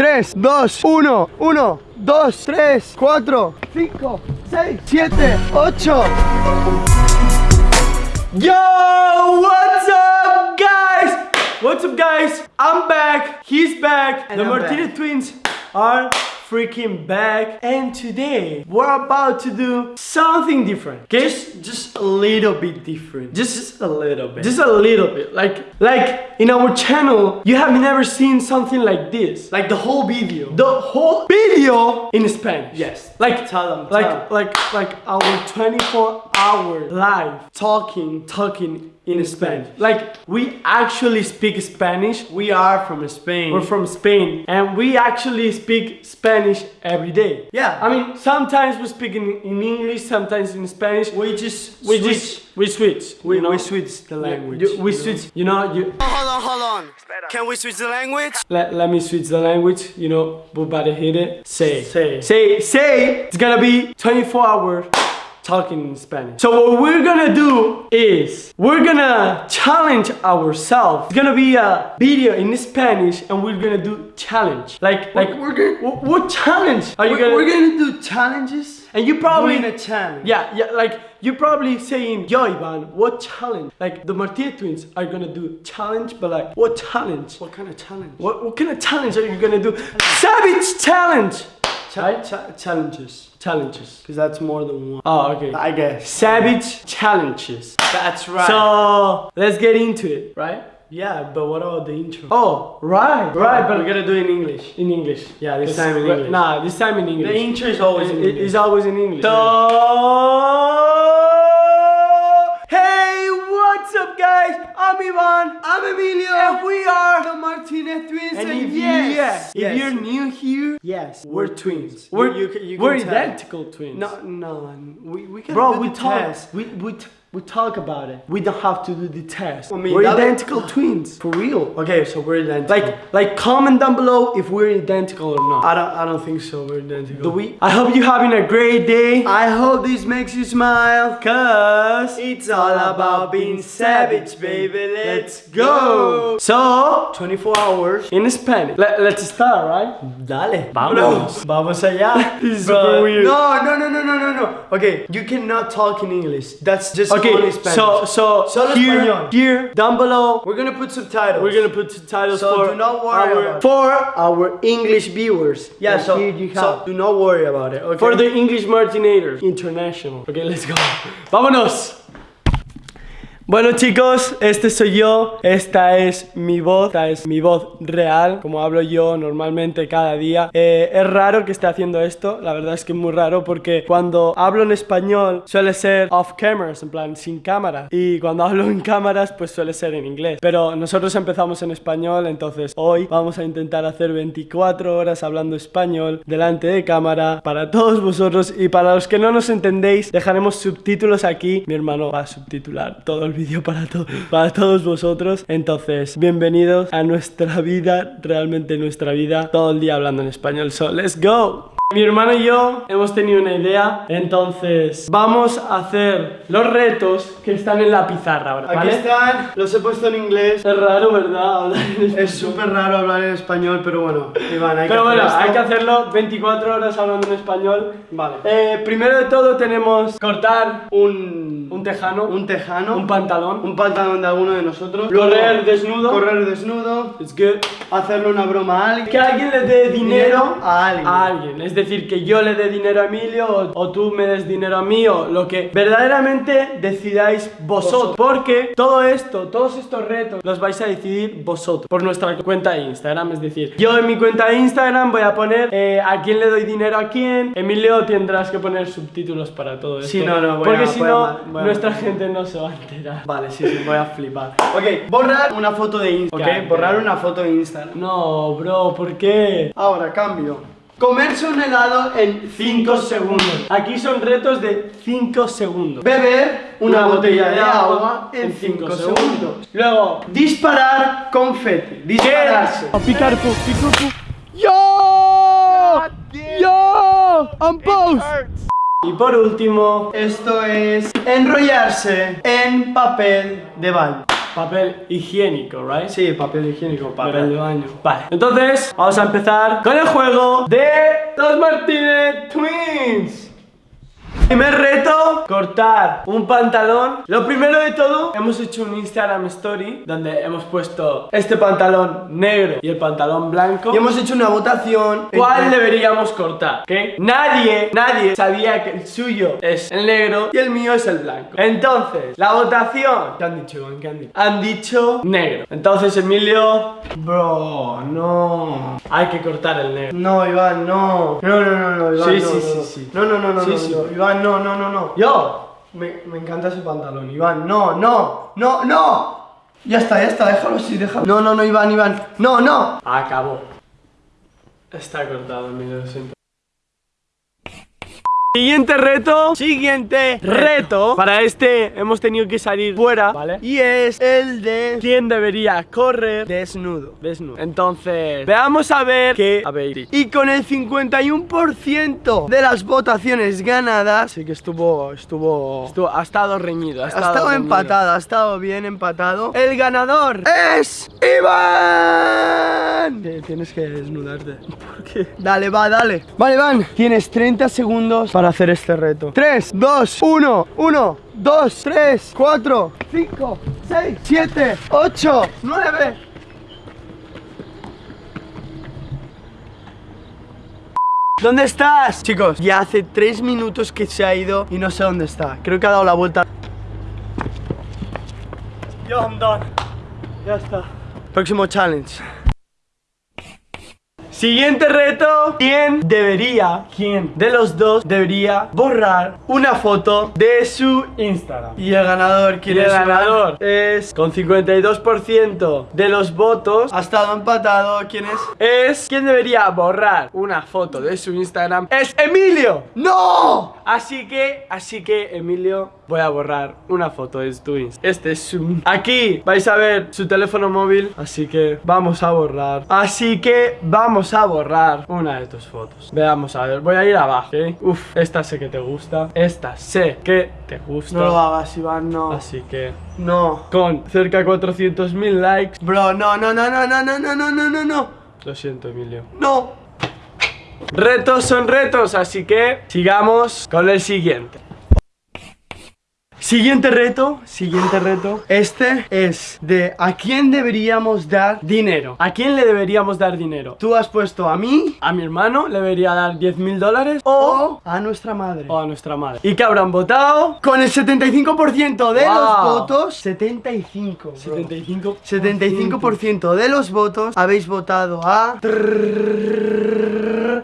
3, 2, 1, 1, 2, 3, 4, 5, 6, 7, 8. Yo, what's up, guys? What's up, guys? I'm back. He's back. And the I'm Martinez back. twins are freaking back. And today we're about to do something different. Okay? Just, just a little bit different. Just, just a little bit. Just a little bit. Like, like in our channel, you have never seen something like this. Like the whole video. The whole video in Spanish. Yes. Like, Tell them, like, tell them. like, like our 24 hour live talking, talking in Spanish. Like we actually speak Spanish. We are from Spain. We're from Spain and we actually speak Spanish every day. Yeah. I mean, sometimes we speak in, in English, sometimes in Spanish. we just we switch. just we switch. we, you know? we switch the language. You- we you know? switch. You know, you oh, Hold on, hold on. Can we switch the language? let, let me switch the language. You know, we better hit it. Say, Say. say, say. It's gonna be 24 hours talking in Spanish. So what we're gonna do is we're gonna challenge ourselves. It's gonna be a video in Spanish, and we're gonna do challenge. Like, like we're gonna- What, what challenge are you We're, gonna? we're gonna do challenges. and you probably in a challenge. yeah, yeah, like you're probably saying, Yo, Ivan, what challenge? Like the Martinez twins are gonna do challenge, but like, what challenge? What kind of challenge? What, what kind of challenge are you gonna do? Savage challenge! Right? challenges. Challenges. Because that's more than one. Oh, okay. I guess. Savage challenges. That's right. So let's get into it, right? yeah, but what about the intro? Oh, right, right, but we're gonna do it in English. in English. Yeah, This time in English. Nah, this time in English. The intro is always in English. It's always in English. So, hey, what's up, guys? I'm Ivan. I'm Emilio. And we are Martinez twins. And And, if, yes, yeah, if you're new here, yes, we're twins. You- We're, you you we're identical twins. No, no, we we can Bro, do we the talk. test. We, we, we talk about it. We don't have to do the test. I mean, we're identical twins. For real. Okay, so we're identical. Like, like, comment down below if we're identical or not. I don't, I don't think so. We're identical. Do we? I hope you're having a great day. I hope this makes you smile. Cause It's all about being savage, baby. Let's go. So, 24 hours. in Spanish. Let, let's start, right? Dale. Vámonos. Vamos allá. This is super weird. No, no, no, no, no, no, no. Okay, you cannot talk in English. That's just only Okay, so so Solo here, español. here down below, we're gonna put subtitles. we're gonna put subtitles So for do not worry our for our English viewers. Yeah, so, here you so do not worry about it. Okay. for the English Martinators International. Okay, let's go. Vámonos. Bueno chicos, este soy yo, esta es mi voz, esta es mi voz real, como hablo yo normalmente cada día. Eh, es raro que esté haciendo esto, la verdad es que es muy raro porque cuando hablo en español suele ser off cameras, en plan sin cámara, y cuando hablo en cámaras pues suele ser en inglés. Pero nosotros empezamos en español, entonces hoy vamos a intentar hacer 24 horas hablando español delante de cámara para todos vosotros y para los que no nos entendéis dejaremos subtítulos aquí. Mi hermano va a subtitular todo el vídeo para, to- para todos vosotros. Entonces, bienvenidos a nuestra vida, realmente nuestra vida, todo el día hablando en español. So, let's go. Mi hermano y yo hemos tenido una idea, entonces vamos a hacer los retos que están en la pizarra ahora, Aquí están, los he puesto en inglés. Es raro, ¿verdad? Hablar en español. Es súper raro hablar en español, pero bueno, Iván, hay Pero que bueno, hacer hay que hacerlo 24 horas hablando en español. Vale. Eh, primero de todo tenemos cortar un, un tejano, un tejano, un pantalón, un pantalón de alguno de nosotros. correr desnudo. Correr desnudo. It's good. Hacerle una broma a alguien. Que alguien le dé dinero a alguien. a alguien. Es decir, que yo le dé dinero a Emilio o, o tú me des dinero a mí o lo que verdaderamente decidáis vosotros. Porque todo esto, todos estos retos los vais a decidir vosotros por nuestra cuenta de Instagram. Es decir, yo en mi cuenta de Instagram voy a poner eh, a quién le doy dinero a quién. Emilio tendrás que poner subtítulos para todo esto. Sí, no, no, voy Porque a- si no, nuestra gente no se va a enterar. Vale, sí, sí, voy a flipar. Ok, borrar una foto de Instagram. Ok, borrar una foto de Instagram. No, bro, ¿por qué? Ahora, cambio. Comerse un helado en 5 segundos. Aquí son retos de 5 segundos. Beber una, botella de agua en 5 cinco segundos. Luego, Disparar confeti. Dispararse. a picar pu, picar pu. ¡Yo! ¡Yo! ¡On post! Y por último, Esto es enrollarse en papel de baño. papel higiénico, right? Sí, papel higiénico, Papel de baño. Vale. Entonces, vamos a empezar con el juego de los Martínez Twins. Primer reto, cortar un pantalón. Lo primero de todo, hemos hecho un Instagram Story donde hemos puesto este pantalón negro y el pantalón blanco. Y hemos hecho una votación. ¿Cuál entre- deberíamos cortar? ¿ok? Nadie, nadie sabía que el suyo es el negro y el mío es el blanco. Entonces, la votación. ¿Qué han dicho, Iván? ¿Qué han dicho? Han dicho negro. Entonces, Emilio, Bro, no. hay que cortar el negro. No, Iván, no. No, no, no, no, Iván. Sí, no, sí, no, sí, no. sí. No, no, no, no, Sí, no, sí. no. Iván, no, no, no, no. Yo. Me, me encanta ese pantalón, Iván. No, no, no, no. Ya está, ya está, déjalo así, déjalo. No, no, no, Iván, Iván. No, no. Acabó. Está cortado, Emilio, lo siento. Siguiente reto, siguiente reto. Para este hemos tenido que salir fuera, ¿vale? Y es el de. ¿Quién debería correr Desnudo. desnudo? Entonces, veamos a ver qué habéis. Y con el 51% de las votaciones ganadas, sí que estuvo, estuvo, Estuvo- ha estado reñido, ha ha estado, reñido. empatado, ha estado bien empatado. El ganador es Iván. Tienes que desnudarte. ¿Por qué? Dale, va, dale. Vale, Iván, tienes 30 segundos para hacer este reto. 3, 2, 1, 1, 2, 3, 4, 5, 6, 7, 8, 9. ¿Dónde estás? Chicos, ya hace 3 minutos que se ha ido y no sé dónde está. Creo que ha dado la vuelta. Yo, I'm done. Ya está. Próximo challenge. Siguiente reto. ¿Quién debería, quién de los dos debería borrar una foto de su Instagram? Y el ganador, Y ¿quién el es? ganador es con 52% de los votos. Ha estado empatado, ¿quién es? Es quien debería borrar una foto de su Instagram es Emilio. ¡No! Así que, así que Emilio, voy a borrar una foto de tu Insta. Este es su... Aquí vais a ver su teléfono móvil, así que vamos a borrar. Así que vamos a borrar una de tus fotos. Veamos a ver, voy a ir abajo, ¿ok? Uf, esta sé que te gusta. Esta sé que te gusta. No lo hagas, Iván, no. Así que No. con cerca de 400.000 likes. Bro, no, no, no, no, no, no, no, no, no, no, no. Lo siento, Emilio. No. Retos son retos, así que sigamos con el siguiente. Siguiente reto, siguiente reto. Este es de a quién deberíamos dar. Dinero. ¿A quién le deberíamos dar dinero? Tú has puesto a mí ¿A mi hermano le debería dar 10 mil dólares? O, a nuestra madre. o a nuestra madre. ¿Y qué habrán votado? Con el 75% de Wow. los votos. 75. bro. 75. 75% de los votos habéis votado a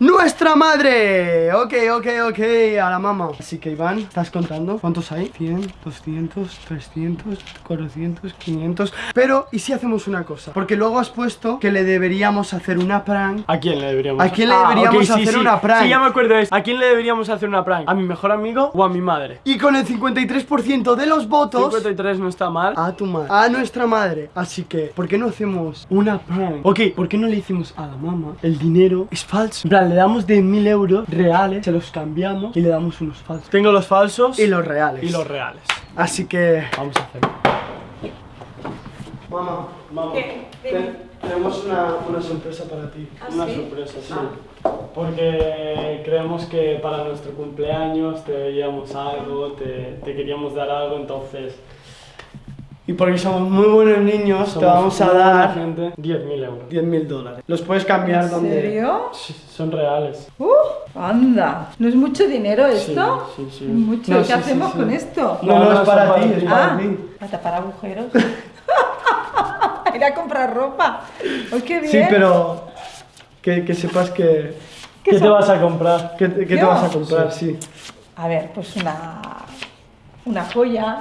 nuestra madre. Ok, ok, ok, a la mamá. Así que Iván, ¿estás contando? ¿Cuántos hay? 100, 200, 300, 400, 500. Pero, ¿y si hacemos una cosa? Porque luego has puesto que le deberíamos hacer una prank. ¿A quién le deberíamos ¿A quién le Ah, deberíamos hacer sí. una prank? Sí, ya me acuerdo. Es, ¿A quién le deberíamos hacer una prank? ¿A mi mejor amigo o a mi madre? Y con el 53% de los votos 53 no está mal. a tu madre, a nuestra madre. Así que, ¿por qué no hacemos una prank? Ok, ¿por qué no le decimos a la mamá el dinero es falso? Plan, le damos de mil euros reales, se los cambiamos y le damos unos falsos. Tengo los falsos Y los reales. y los reales. Así que, Vamos a hacerlo. mamá, Vamos. ¿Qué? ten- tenemos una, una sorpresa para ti. ¿Ah, Una sí? sorpresa, sí. Porque creemos que para nuestro cumpleaños te veíamos algo, te, te queríamos dar algo, entonces Y porque somos muy buenos niños, te somos vamos a dar gente 10.000 euros. 10 mil dólares. Los puedes cambiar ¿En donde. serio? Sí, son reales. Uh, anda. ¿No es mucho dinero esto? sí, sí. Mucho. No, ¿Qué sí, hacemos sí, sí. con esto? No, no, No, es para son ti, para es para Ah, mí. para tapar agujeros. Ir a comprar ropa. ¡Ay, qué bien! Sí, pero que, que sepas que. ¿Qué te vas a comprar? ¿Qué, te- qué te vas a comprar? Sí. A ver, pues una... Una joya.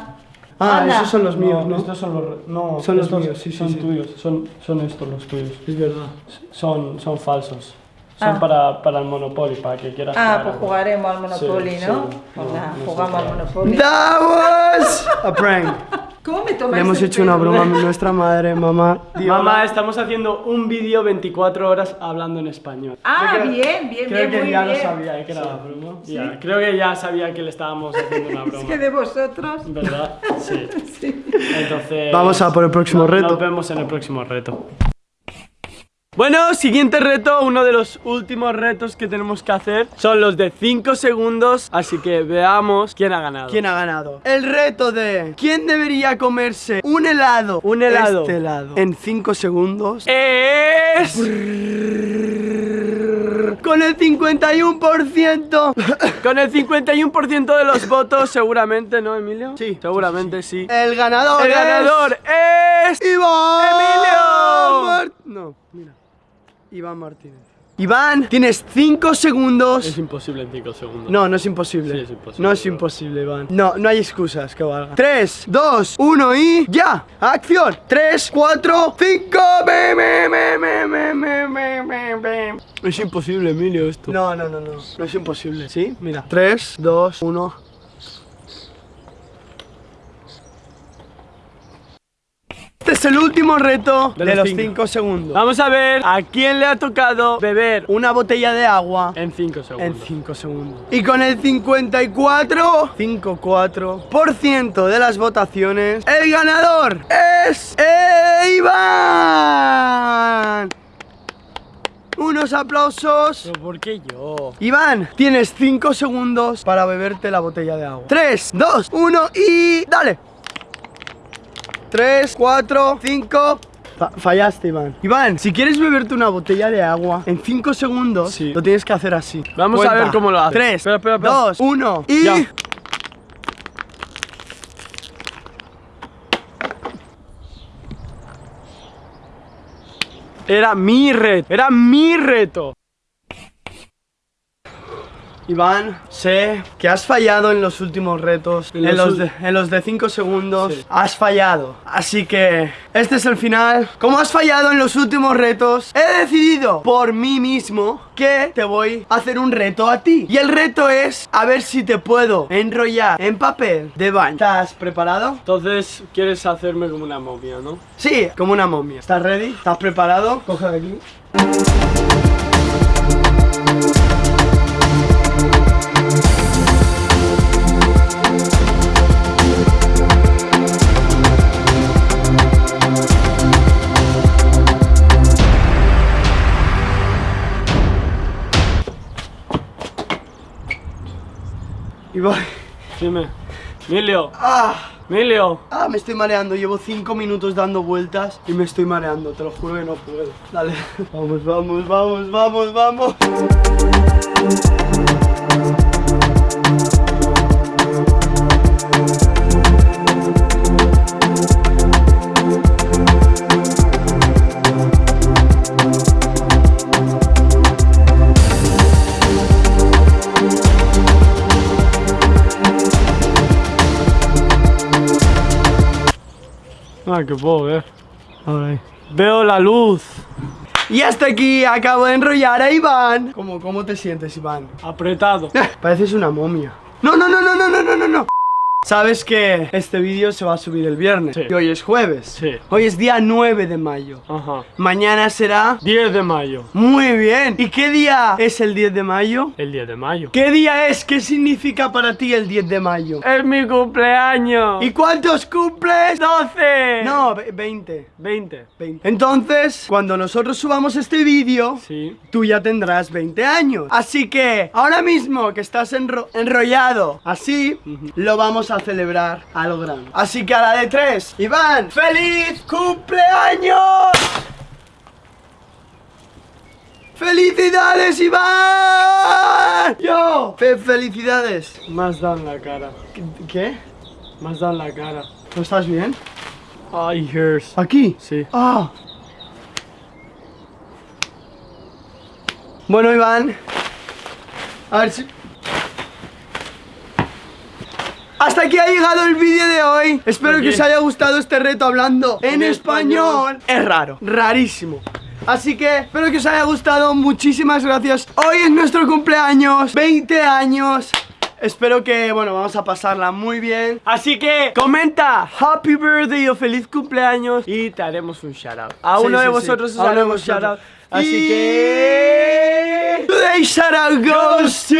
Ah, Anda. esos son los míos, ¿no? Estos son los... No, Son los míos, sí, sí, Son sí. tuyos, son, son estos los tuyos. Es verdad. Son, son falsos. Son Ah. para, para el Monopoly, para que quieras Ah, jugar pues algo. jugaremos al Monopoly, Sí, ¿no? sí. Pues No, nada, no jugamos al Monopoly. That was a prank. ¿Cómo me tomas Le hemos hecho una broma a nuestra madre, mamá. Mamá, estamos haciendo un vídeo 24 horas hablando en español. Ah, Creo bien, bien, Creo bien, que muy ya bien. lo sabía que era broma. Ya, creo que ya sabía que le estábamos haciendo una broma. Es que de vosotros. ¿Verdad? Sí. Sí. Entonces. Vamos a por el próximo no- reto. Nos vemos en el próximo reto. Bueno, siguiente reto, uno de los últimos retos que tenemos que hacer son los de 5 segundos, así que veamos quién ha ganado. ¿Quién ha ganado? El reto de ¿Quién debería comerse un helado? Un helado. Este helado. En 5 segundos. es Con el 51%. con el 51% de los votos, seguramente, ¿no, Emilio? Sí. seguramente sí. El ganador. El es- ganador es Iván. Emilio. Mar- No, mira. Iván Martínez. Iván, tienes 5 segundos. Es imposible en 5 segundos. No, no es imposible. Sí, es imposible, No es imposible, Iván. No, no hay excusas que valgan. 3, 2, 1 y ya. Acción. 3, 4, 5. Es imposible, Emilio, esto. No, no, no, no. No es imposible. ¿Sí? Mira. 3, 2, 1. Es el último reto De de, los los cinco. 5 segundos. Vamos a ver a quién le ha tocado beber Una botella de agua en 5 en segundos. 5 segundos. Y con el 54, 54% de las votaciones, el ganador es Iván. Unos aplausos. ¿Pero por qué yo? Iván, tienes 5 segundos para beberte la botella de agua. 3, 2, 1 y dale. 3, 4, 5. fallaste, Iván. Iván, si quieres beberte una botella de agua en 5 segundos, Sí. lo tienes que hacer así. Vamos a ver cómo lo hace. 3, Espera, espera, espera. 2, 1 y. Ya. Era mi reto, era mi reto. Iván, sé que has fallado en los últimos retos. En En, los de, en los de 5 segundos Sí. has fallado. Así que este es el final. Como has fallado en los últimos retos, he decidido por mí mismo que te voy a hacer un reto a ti. Y el reto es a ver si te puedo enrollar en papel de baño. ¿Estás preparado? Entonces, quieres hacerme como una momia, ¿no? Sí, como una momia. ¿Estás ready? ¿Estás preparado? Coge de aquí. Voy. Dime. Emilio, ¡Ah! Emilio. Ah, me estoy mareando, llevo 5 minutos dando vueltas y me estoy mareando, te lo juro que no puedo. Dale. Vamos, vamos, vamos, vamos, vamos. que puedo ver. A ver. Veo la luz. Y hasta aquí acabo de enrollar a Iván. ¿Cómo, cómo te sientes, Iván? Apretado. Pareces una momia. No, no, no, no, no, no, no, no. Sabes que este vídeo se va a subir el viernes. Sí. Y hoy es jueves. Sí. Hoy es día 9 de mayo. Ajá. Mañana será... 10 de mayo. Muy bien. ¿Y qué día es el 10 de mayo? El 10 de mayo. ¿Qué día es? ¿Qué significa para ti el 10 de mayo? Es mi cumpleaños. ¿Y cuántos cumples? 12. No, ve- 20. 20. 20. Entonces, cuando nosotros subamos este vídeo, Sí. tú ya tendrás 20 años. Así que, ahora mismo que estás enro- enrollado así, lo vamos a celebrar a lo grande. Así que a la de tres, Iván, ¡feliz cumpleaños! ¡Felicidades, Iván! ¡Yo! Fe- ¡Felicidades! Más da en la cara. ¿Qué-. Más da en la cara. ¿No estás bien? Ay, hurts. ¿Aquí? Sí. Ah. Bueno, Iván. A ver si... Hasta aquí ha llegado el vídeo de hoy. Espero ¿Por que os haya gustado este reto hablando en, En español. español. Es raro, rarísimo. Así que espero que os haya gustado. Muchísimas gracias. Hoy es nuestro cumpleaños. 20 años. Espero que, bueno, vamos a pasarla muy bien. Así que comenta Happy Birthday o feliz cumpleaños y te haremos un shout out. A Sí, uno sí, de sí. vosotros os uno de haremos shout vosotros. out. Así Y- que Today shout out goes to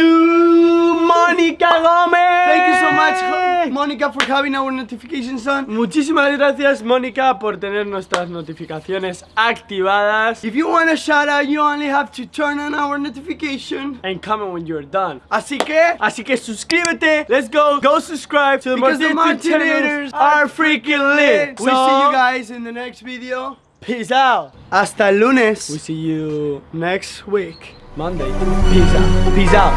Mónica Gómez. Thank you so much, Monica, for having our notifications on. Muchísimas gracias Mónica por tener nuestras notificaciones activadas If you want a shout out, you only have to turn on our notification. and comment when you're done. Así que, Así que suscríbete, let's go, go subscribe to the because the Martin Martinators channels are freaking lit. we So, see you guys in the next video. Peace out. Hasta el lunes. We see you next week. Monday. Peace out. Peace out.